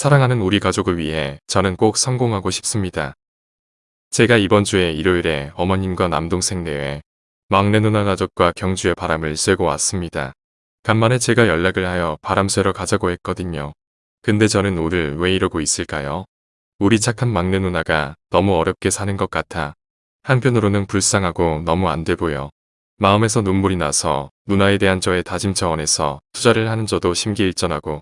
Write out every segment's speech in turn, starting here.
사랑하는 우리 가족을 위해 저는 꼭 성공하고 싶습니다. 제가 이번 주에 일요일에 어머님과 남동생 내외 막내 누나 가족과 경주에 바람을 쐬고 왔습니다. 간만에 제가 연락을 하여 바람 쐬러 가자고 했거든요. 근데 저는 오늘 왜 이러고 있을까요? 우리 착한 막내 누나가 너무 어렵게 사는 것 같아 한편으로는 불쌍하고 너무 안 돼 보여. 마음에서 눈물이 나서 누나에 대한 저의 다짐 차원에서 투자를 하는 저도 심기일전하고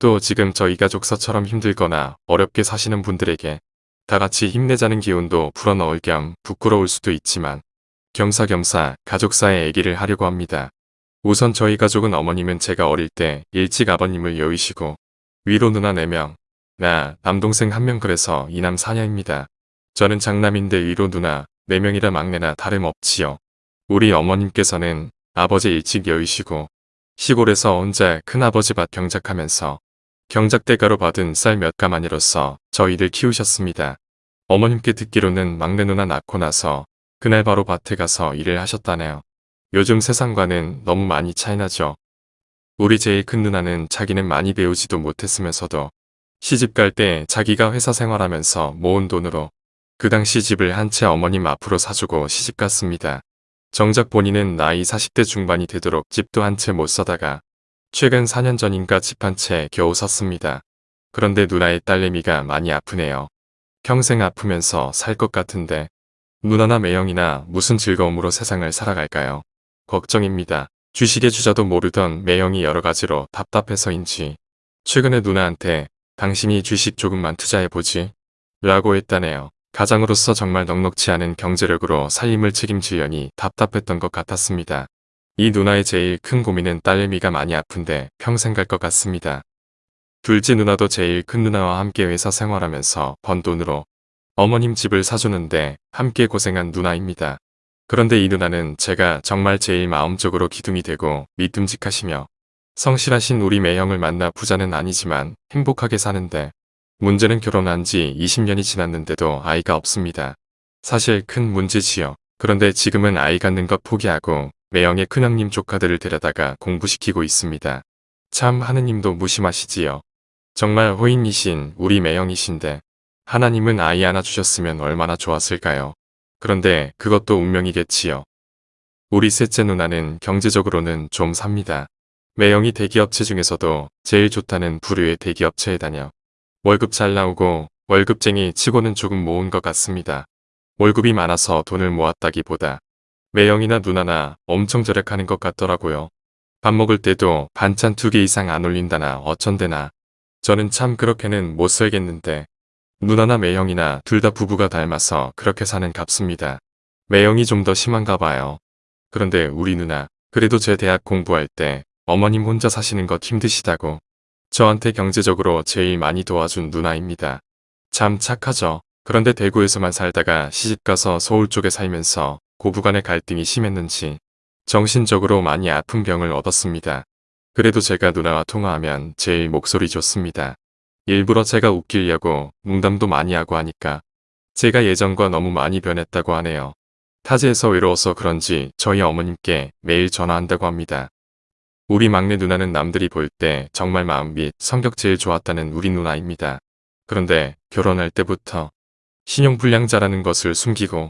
또 지금 저희 가족서처럼 힘들거나 어렵게 사시는 분들에게 다 같이 힘내자는 기운도 불어넣을 겸 부끄러울 수도 있지만 겸사겸사 가족사의 얘기를 하려고 합니다. 우선 저희 가족은 어머님은 제가 어릴 때 일찍 아버님을 여의시고 위로 누나 4명, 나 남동생 1명 그래서 이남 4녀입니다. 저는 장남인데 위로 누나 4명이라 막내나 다름없지요. 우리 어머님께서는 아버지 일찍 여의시고 시골에서 혼자 큰아버지 밭 경작하면서 경작대가로 받은 쌀 몇 가마니로서 저희를 키우셨습니다. 어머님께 듣기로는 막내 누나 낳고 나서 그날 바로 밭에 가서 일을 하셨다네요. 요즘 세상과는 너무 많이 차이나죠. 우리 제일 큰 누나는 자기는 많이 배우지도 못했으면서도 시집 갈 때 자기가 회사 생활하면서 모은 돈으로 그 당시 집을 한 채 어머님 앞으로 사주고 시집 갔습니다. 정작 본인은 나이 40대 중반이 되도록 집도 한 채 못 사다가 최근 4년 전인가 집 한 채 겨우 샀습니다. 그런데 누나의 딸내미가 많이 아프네요. 평생 아프면서 살 것 같은데 누나나 매형이나 무슨 즐거움으로 세상을 살아갈까요? 걱정입니다. 주식의 주자도 모르던 매형이 여러 가지로 답답해서인지 최근에 누나한테 당신이 주식 조금만 투자해보지 라고 했다네요. 가장으로서 정말 넉넉치 않은 경제력으로 살림을 책임지려니 답답했던 것 같았습니다. 이 누나의 제일 큰 고민은 딸내미가 많이 아픈데 평생 갈 것 같습니다. 둘째 누나도 제일 큰 누나와 함께 회사 생활하면서 번 돈으로 어머님 집을 사주는데 함께 고생한 누나입니다. 그런데 이 누나는 제가 정말 제일 마음적으로 기둥이 되고 믿음직하시며 성실하신 우리 매형을 만나 부자는 아니지만 행복하게 사는데 문제는 결혼한 지 20년이 지났는데도 아이가 없습니다. 사실 큰 문제지요. 그런데 지금은 아이 갖는 것 포기하고 매형의 큰형님 조카들을 데려다가 공부시키고 있습니다. 참 하느님도 무심하시지요. 정말 호인이신 우리 매형이신데 하나님은 아이 하나 주셨으면 얼마나 좋았을까요. 그런데 그것도 운명이겠지요. 우리 셋째 누나는 경제적으로는 좀 삽니다. 매형이 대기업체 중에서도 제일 좋다는 부류의 대기업체에 다녀. 월급 잘 나오고 월급쟁이 치고는 조금 모은 것 같습니다. 월급이 많아서 돈을 모았다기보다 매형이나 누나나 엄청 절약하는 것 같더라고요. 밥 먹을 때도 반찬 두 개 이상 안 올린다나 어쩐대나. 저는 참 그렇게는 못 살겠는데 누나나 매형이나 둘 다 부부가 닮아서 그렇게 사는 값습니다. 매형이 좀 더 심한가 봐요. 그런데 우리 누나 그래도 제 대학 공부할 때 어머님 혼자 사시는 것 힘드시다고 저한테 경제적으로 제일 많이 도와준 누나입니다. 참 착하죠. 그런데 대구에서만 살다가 시집가서 서울 쪽에 살면서 고부간의 갈등이 심했는지 정신적으로 많이 아픈 병을 얻었습니다. 그래도 제가 누나와 통화하면 제일 목소리 좋습니다. 일부러 제가 웃기려고 농담도 많이 하고 하니까 제가 예전과 너무 많이 변했다고 하네요. 타지에서 외로워서 그런지 저희 어머님께 매일 전화한다고 합니다. 우리 막내 누나는 남들이 볼 때 정말 마음 및 성격 제일 좋았다는 우리 누나입니다. 그런데 결혼할 때부터 신용불량자라는 것을 숨기고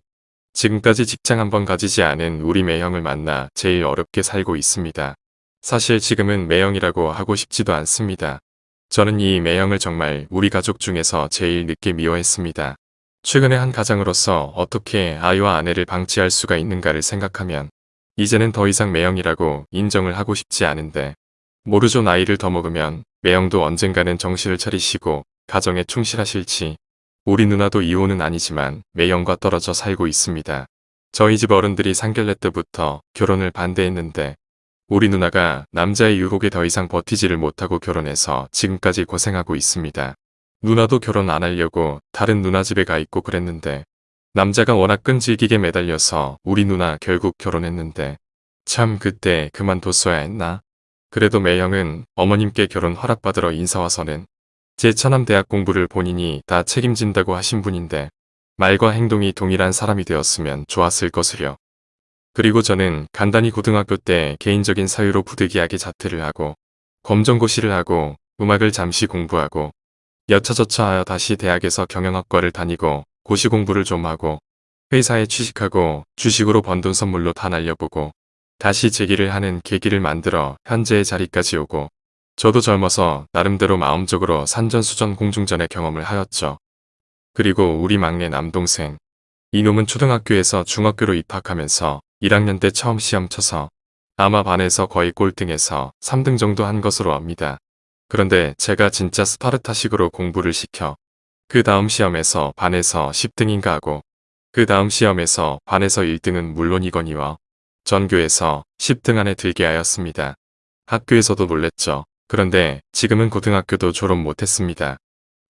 지금까지 직장 한 번 가지지 않은 우리 매형을 만나 제일 어렵게 살고 있습니다. 사실 지금은 매형이라고 하고 싶지도 않습니다. 저는 이 매형을 정말 우리 가족 중에서 제일 늦게 미워했습니다. 최근에 한 가장으로서 어떻게 아이와 아내를 방치할 수가 있는가를 생각하면 이제는 더 이상 매형이라고 인정을 하고 싶지 않은데 모르죠 나이를 더 먹으면 매형도 언젠가는 정신을 차리시고 가정에 충실하실지 우리 누나도 이혼은 아니지만 매형과 떨어져 살고 있습니다. 저희 집 어른들이 상견례 때부터 결혼을 반대했는데 우리 누나가 남자의 유혹에 더 이상 버티지를 못하고 결혼해서 지금까지 고생하고 있습니다. 누나도 결혼 안 하려고 다른 누나 집에 가 있고 그랬는데 남자가 워낙 끈질기게 매달려서 우리 누나 결국 결혼했는데 참 그때 그만뒀어야 했나? 그래도 매형은 어머님께 결혼 허락받으러 인사와서는 제 차남 대학 공부를 본인이 다 책임진다고 하신 분인데 말과 행동이 동일한 사람이 되었으면 좋았을 것을요. 그리고 저는 간단히 고등학교 때 개인적인 사유로 부득이하게 자퇴를 하고 검정고시를 하고 음악을 잠시 공부하고 여차저차하여 다시 대학에서 경영학과를 다니고 고시 공부를 좀 하고 회사에 취직하고 주식으로 번 돈 선물로 다 날려보고 다시 재기를 하는 계기를 만들어 현재의 자리까지 오고 저도 젊어서 나름대로 마음적으로 산전수전 공중전의 경험을 하였죠. 그리고 우리 막내 남동생 이놈은 초등학교에서 중학교로 입학하면서 1학년 때 처음 시험 쳐서 아마 반에서 거의 꼴등해서 3등 정도 한 것으로 압니다. 그런데 제가 진짜 스파르타식으로 공부를 시켜 그 다음 시험에서 반에서 10등인가 하고 그 다음 시험에서 반에서 1등은 물론이거니와 전교에서 10등 안에 들게 하였습니다. 학교에서도 놀랬죠. 그런데 지금은 고등학교도 졸업 못했습니다.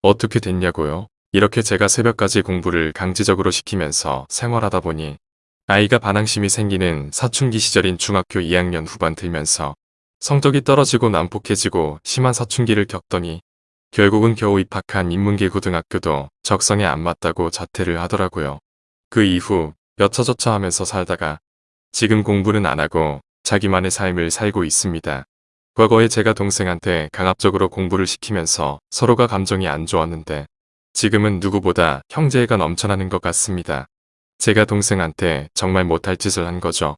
어떻게 됐냐고요? 이렇게 제가 새벽까지 공부를 강제적으로 시키면서 생활하다 보니 아이가 반항심이 생기는 사춘기 시절인 중학교 2학년 후반 들면서 성적이 떨어지고 난폭해지고 심한 사춘기를 겪더니 결국은 겨우 입학한 인문계 고등학교도 적성에 안 맞다고 자퇴를 하더라고요. 그 이후 여차저차 하면서 살다가 지금 공부는 안 하고 자기만의 삶을 살고 있습니다. 과거에 제가 동생한테 강압적으로 공부를 시키면서 서로가 감정이 안 좋았는데 지금은 누구보다 형제애가 넘쳐나는 것 같습니다. 제가 동생한테 정말 못할 짓을 한 거죠.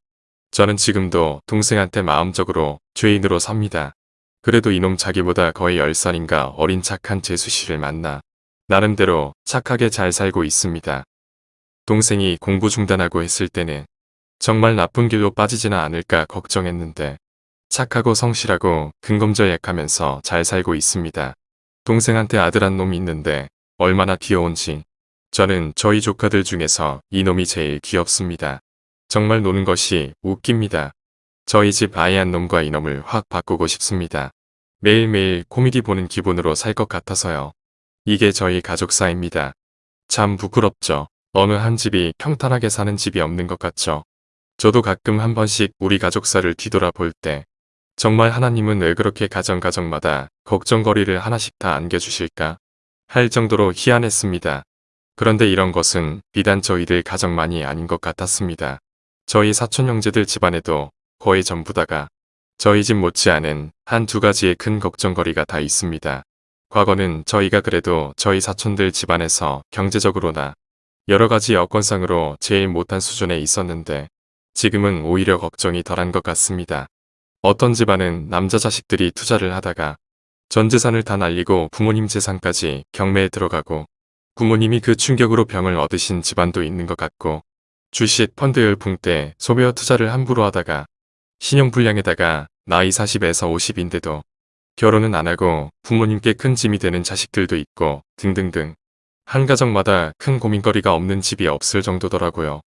저는 지금도 동생한테 마음적으로 죄인으로 삽니다. 그래도 이놈 자기보다 거의 10살인가 어린 착한 재수 씨를 만나 나름대로 착하게 잘 살고 있습니다. 동생이 공부 중단하고 했을 때는 정말 나쁜 길로 빠지지는 않을까 걱정했는데 착하고 성실하고 근검절 약하면서 잘 살고 있습니다. 동생한테 아들 한 놈이 있는데 얼마나 귀여운지 저는 저희 조카들 중에서 이놈이 제일 귀엽습니다. 정말 노는 것이 웃깁니다. 저희 집 아이 한 놈과 이놈을 확 바꾸고 싶습니다. 매일매일 코미디 보는 기분으로 살 것 같아서요. 이게 저희 가족사입니다. 참 부끄럽죠. 어느 한 집이 평탄하게 사는 집이 없는 것 같죠. 저도 가끔 한 번씩 우리 가족사를 뒤돌아볼 때 정말 하나님은 왜 그렇게 가정가정마다 걱정거리를 하나씩 다 안겨주실까 할 정도로 희한했습니다. 그런데 이런 것은 비단 저희들 가정만이 아닌 것 같았습니다. 저희 사촌 형제들 집안에도 거의 전부 다가 저희 집 못지않은 한 두 가지의 큰 걱정거리가 다 있습니다. 과거는 저희가 그래도 저희 사촌들 집안에서 경제적으로나 여러 가지 여건상으로 제일 못한 수준에 있었는데 지금은 오히려 걱정이 덜한 것 같습니다. 어떤 집안은 남자 자식들이 투자를 하다가 전 재산을 다 날리고 부모님 재산까지 경매에 들어가고 부모님이 그 충격으로 병을 얻으신 집안도 있는 것 같고 주식 펀드 열풍 때 소비와 투자를 함부로 하다가 신용불량에다가 나이 40에서 50인데도 결혼은 안 하고 부모님께 큰 짐이 되는 자식들도 있고 등등등 한 가정마다 큰 고민거리가 없는 집이 없을 정도더라고요.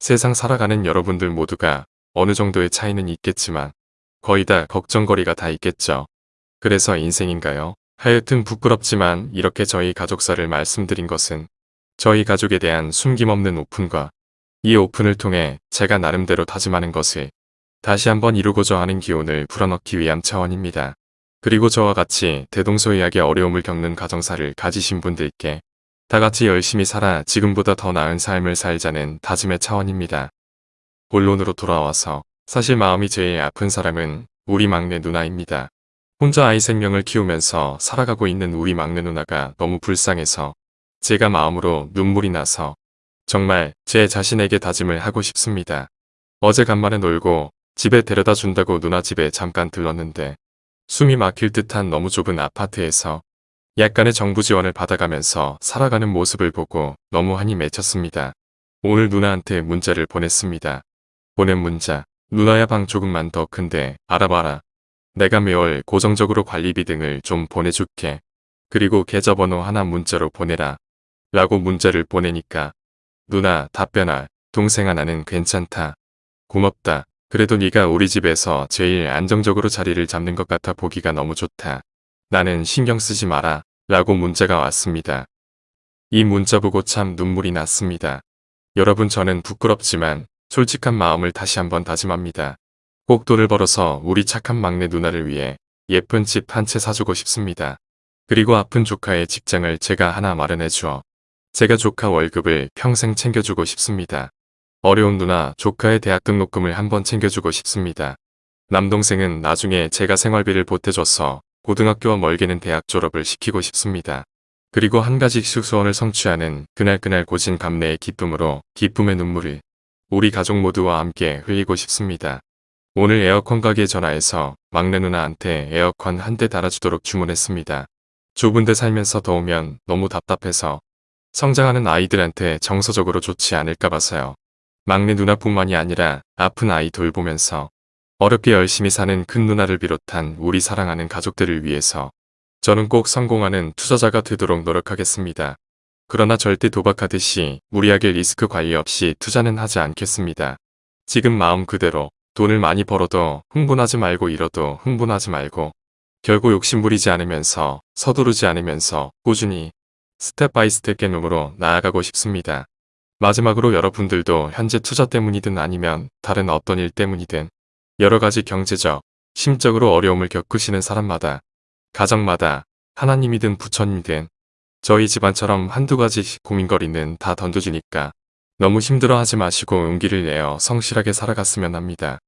세상 살아가는 여러분들 모두가 어느 정도의 차이는 있겠지만 거의 다 걱정거리가 다 있겠죠. 그래서 인생인가요? 하여튼 부끄럽지만 이렇게 저희 가족사를 말씀드린 것은 저희 가족에 대한 숨김없는 오픈과 이 오픈을 통해 제가 나름대로 다짐하는 것을 다시 한번 이루고자 하는 기운을 불어넣기 위한 차원입니다. 그리고 저와 같이 대동소이하게 어려움을 겪는 가정사를 가지신 분들께 다같이 열심히 살아 지금보다 더 나은 삶을 살자는 다짐의 차원입니다. 본론으로 돌아와서 사실 마음이 제일 아픈 사람은 우리 막내 누나입니다. 혼자 아이 생명을 키우면서 살아가고 있는 우리 막내 누나가 너무 불쌍해서 제가 마음으로 눈물이 나서 정말 제 자신에게 다짐을 하고 싶습니다. 어제 간만에 놀고 집에 데려다 준다고 누나 집에 잠깐 들렀는데 숨이 막힐 듯한 너무 좁은 아파트에서 약간의 정부 지원을 받아가면서 살아가는 모습을 보고 너무 한이 맺혔습니다. 오늘 누나한테 문자를 보냈습니다. 보낸 문자 누나야 방 조금만 더 큰데 알아봐라. 내가 매월 고정적으로 관리비 등을 좀 보내줄게. 그리고 계좌번호 하나 문자로 보내라. 라고 문자를 보내니까 누나 답변할 동생아 나는 괜찮다. 고맙다. 그래도 네가 우리 집에서 제일 안정적으로 자리를 잡는 것 같아 보기가 너무 좋다. 나는 신경 쓰지 마라. 라고 문자가 왔습니다. 이 문자 보고 참 눈물이 났습니다. 여러분 저는 부끄럽지만 솔직한 마음을 다시 한번 다짐합니다. 꼭 돈을 벌어서 우리 착한 막내 누나를 위해 예쁜 집 한 채 사주고 싶습니다. 그리고 아픈 조카의 직장을 제가 하나 마련해 주어 제가 조카 월급을 평생 챙겨주고 싶습니다. 어려운 누나 조카의 대학 등록금을 한번 챙겨주고 싶습니다. 남동생은 나중에 제가 생활비를 보태줘서 고등학교와 멀게는 대학 졸업을 시키고 싶습니다. 그리고 한 가지씩 소원을 성취하는 그날그날 고진 감내의 기쁨으로 기쁨의 눈물을 우리 가족 모두와 함께 흘리고 싶습니다. 오늘 에어컨 가게에 전화해서 막내 누나한테 에어컨 한 대 달아주도록 주문했습니다. 좁은 데 살면서 더우면 너무 답답해서 성장하는 아이들한테 정서적으로 좋지 않을까 봐서요. 막내 누나뿐만이 아니라 아픈 아이 돌보면서 어렵게 열심히 사는 큰 누나를 비롯한 우리 사랑하는 가족들을 위해서 저는 꼭 성공하는 투자자가 되도록 노력하겠습니다. 그러나 절대 도박하듯이 무리하게 리스크 관리 없이 투자는 하지 않겠습니다. 지금 마음 그대로 돈을 많이 벌어도 흥분하지 말고 잃어도 흥분하지 말고 결국 욕심 부리지 않으면서 서두르지 않으면서 꾸준히 step by step 개념으로 나아가고 싶습니다. 마지막으로 여러분들도 현재 투자 때문이든 아니면 다른 어떤 일 때문이든 여러 가지 경제적, 심적으로 어려움을 겪으시는 사람마다 가정마다 하나님이든 부처님이든 저희 집안처럼 한두 가지씩 고민거리는 다 던져주니까 너무 힘들어하지 마시고 용기를 내어 성실하게 살아갔으면 합니다.